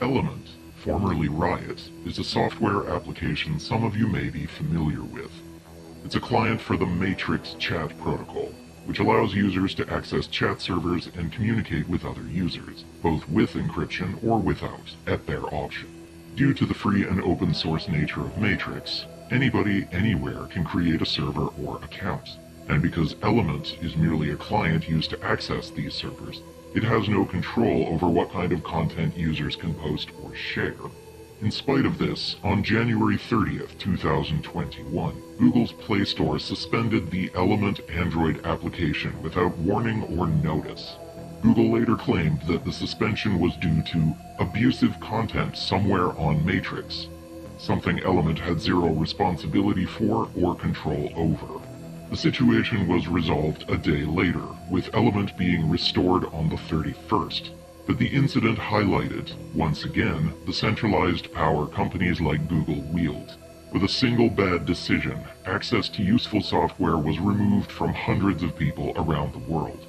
Element, formerly Riot, is a software application some of you may be familiar with. It's a client for the Matrix chat protocol, which allows users to access chat servers and communicate with other users, both with encryption or without, at their option. Due to the free and open source nature of Matrix, anybody anywhere can create a server or account. And because Element is merely a client used to access these servers, it has no control over what kind of content users can post or share. In spite of this, on January 30th, 2021, Google's Play Store suspended the Element Android application without warning or notice. Google later claimed that the suspension was due to abusive content somewhere on Matrix, something Element had zero responsibility for or control over. The situation was resolved a day later, with Element being restored on the 31st. But the incident highlighted, once again, the centralized power companies like Google wield. With a single bad decision, access to useful software was removed from hundreds of people around the world.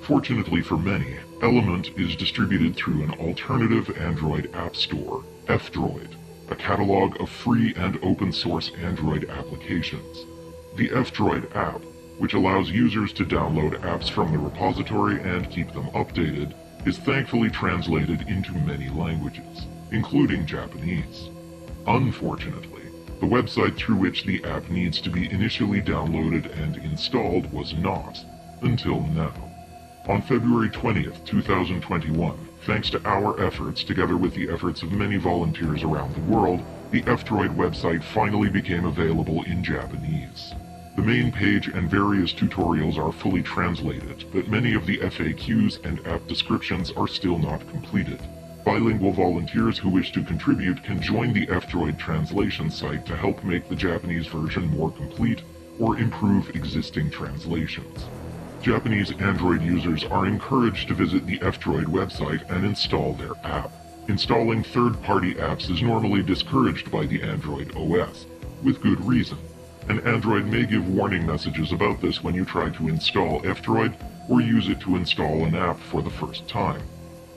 Fortunately for many, Element is distributed through an alternative Android app store, F-Droid, a catalog of free and open source Android applications. The F-Droid app, which allows users to download apps from the repository and keep them updated, is thankfully translated into many languages, including Japanese. Unfortunately, the website through which the app needs to be initially downloaded and installed was not, until now. On February 20th, 2021, thanks to our efforts together with the efforts of many volunteers around the world, the F-Droid website finally became available in Japanese. The main page and various tutorials are fully translated, but many of the FAQs and app descriptions are still not completed. Bilingual volunteers who wish to contribute can join the F-Droid translation site to help make the Japanese version more complete or improve existing translations. Japanese Android users are encouraged to visit the F-Droid website and install their app. Installing third-party apps is normally discouraged by the Android OS, with good reason and Android may give warning messages about this when you try to install F-Droid or use it to install an app for the first time.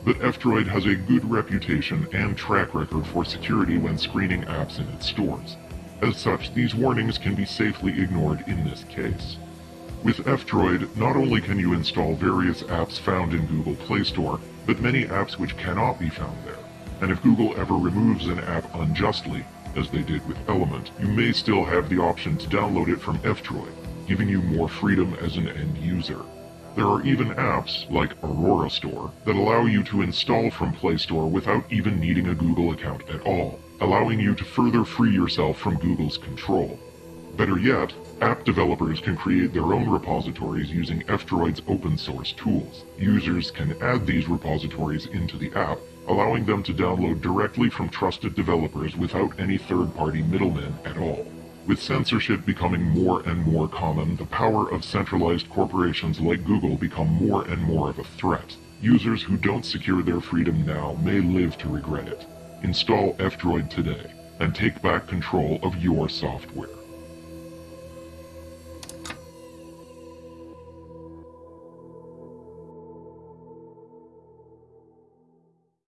But F-Droid has a good reputation and track record for security when screening apps in its stores. As such, these warnings can be safely ignored in this case. With F-Droid, not only can you install various apps found in Google Play Store, but many apps which cannot be found there. And if Google ever removes an app unjustly, as they did with Element, you may still have the option to download it from F-Droid, giving you more freedom as an end user. There are even apps, like Aurora Store, that allow you to install from Play Store without even needing a Google account at all, allowing you to further free yourself from Google's control. Better yet, app developers can create their own repositories using F-Droid's open source tools. Users can add these repositories into the app allowing them to download directly from trusted developers without any third-party middlemen at all. With censorship becoming more and more common, the power of centralized corporations like Google become more and more of a threat. Users who don't secure their freedom now may live to regret it. Install F-Droid today, and take back control of your software.